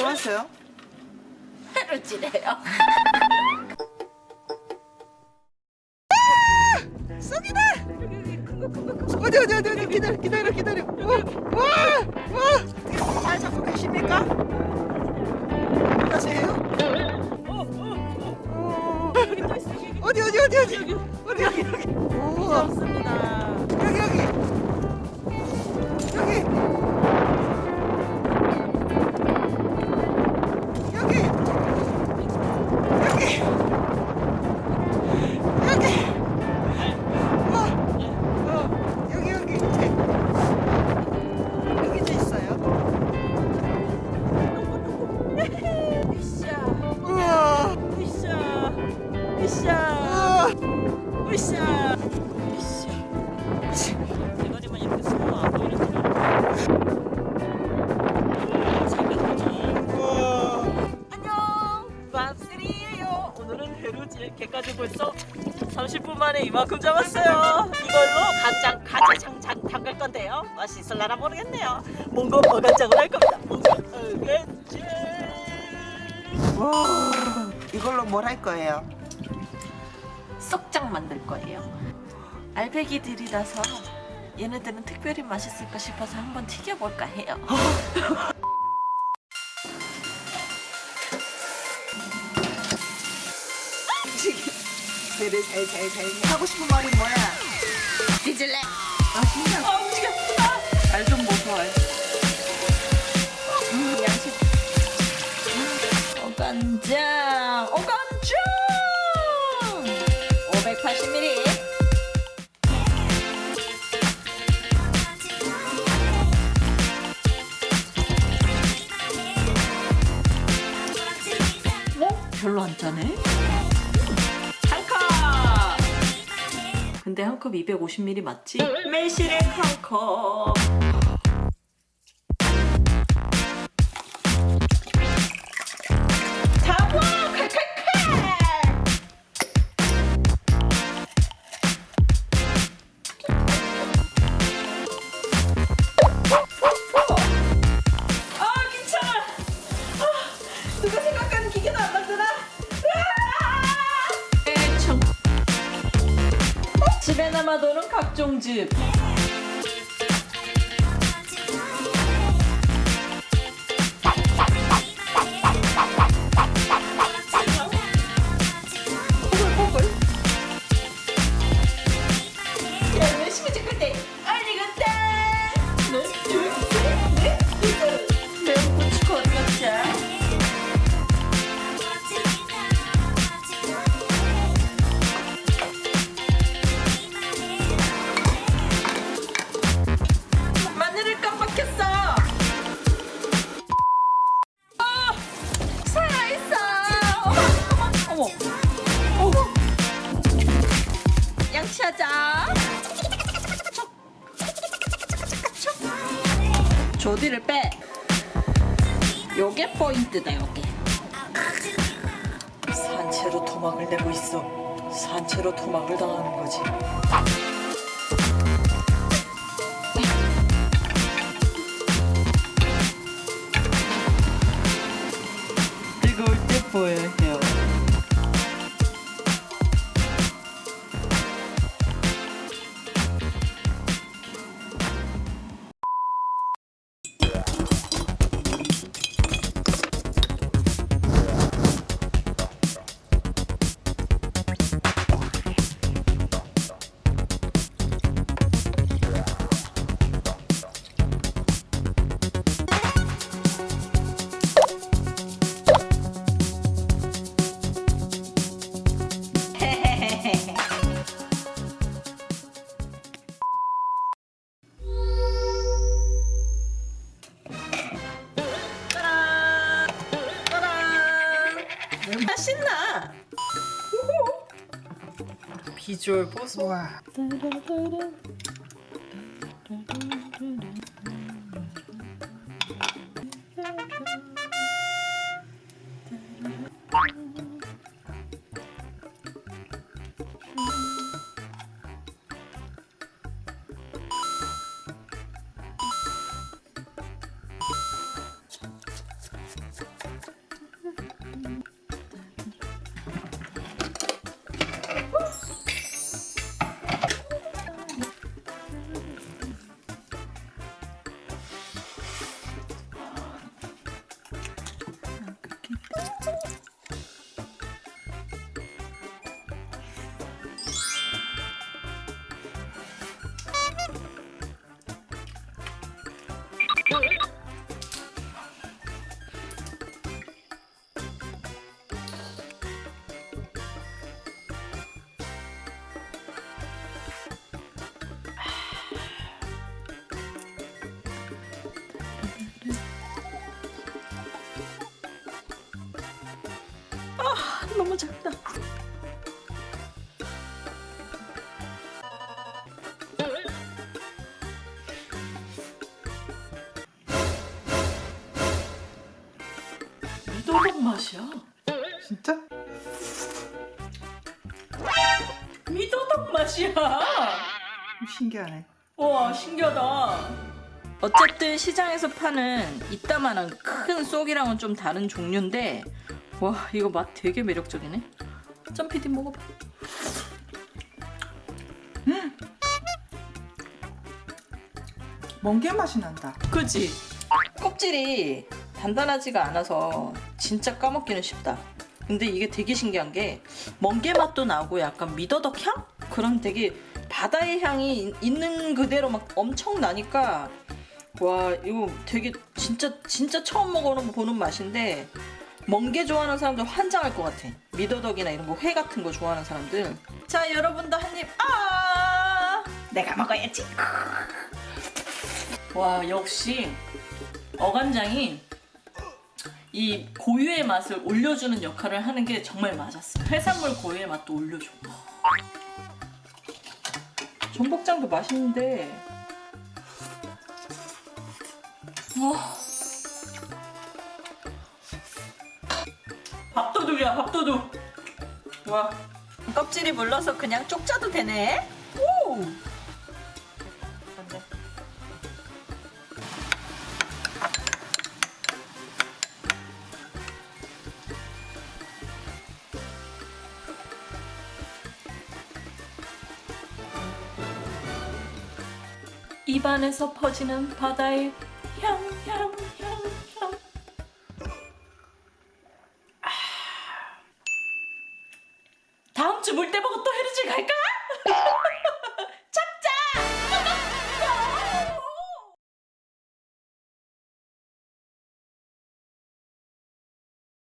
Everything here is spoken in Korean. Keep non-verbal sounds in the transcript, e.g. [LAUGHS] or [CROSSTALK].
뭐 하세요? 해루지래요. 쏙이다! 어디 어디 어디 어디 기다려 기다려 기다려 와 와 와 잘 잡고 계십니까? 벌써 30분 만에 이만큼 잡았어요. 이걸로 가장 가재장장 담글 건데요. 맛있을라나 모르겠네요. 뭔가 어간장을 할 겁니다. 뭔가 어간장. 와 이걸로 뭘 할 거예요? 쏙장 만들 거예요. 알배기들이라서 얘네들은 특별히 맛있을까 싶어서 한번 튀겨볼까 해요. [LAUGHS] 배를 잘잘잘 하고 싶은 말이 뭐야? 뒤질래? 아 진짜 아 움직여! 잘좀 보소 음, 양식. 어간장! 어간장! 580ml. 어? 별로 안 짜네? 근데 한 컵 250ml 맞지? 매실액 한 컵. 귀찮아! 아, 누가 생각 집에 남아도는 각종 즙 양치하자 조디를 빼. 요게 포인트다 요게. 산채로 토막을 내고 있어. 산채로 토막을 당하는 거지. 뜨거울 때 보여야 해 아 신나 비주얼 보소 와. 너무 작다. 미더덕 맛이야. 진짜? 미더덕 맛이야. 신기하네. 와 신기하다. 어쨌든 시장에서 파는 이따만한 큰 쏙이랑은 좀 다른 종류인데 와 이거 맛 되게 매력적이네. 점피디 먹어봐. 멍게 맛이 난다. 그지? 껍질이 단단하지가 않아서 진짜 까먹기는 쉽다. 근데 이게 되게 신기한 게 멍게 맛도 나고 약간 미더덕 향? 그런 되게 바다의 향이 이- 있는 그대로 막 엄청 나니까 와 이거 되게 진짜 진짜 처음 먹어보는 맛인데 멍게 좋아하는 사람들 환장할 것 같아. 미더덕이나 이런 거 회 같은 거 좋아하는 사람들. 자 여러분도 한입 아 내가 먹어야지. 와 역시 어간장이 이 고유의 맛을 올려주는 역할을 하는 게 정말 맞았어. 해산물 고유의 맛도 올려줘. 전복장도 맛있는데. 와. 밥도둑이야 밥도둑. 와. 껍질이 물러서 그냥 쪽자도 되네. 오. 안돼. 입안에서 퍼지는 바다의 향, 향, 향, 향. 아. 다음 주 물때보고 또 헤르질 갈까?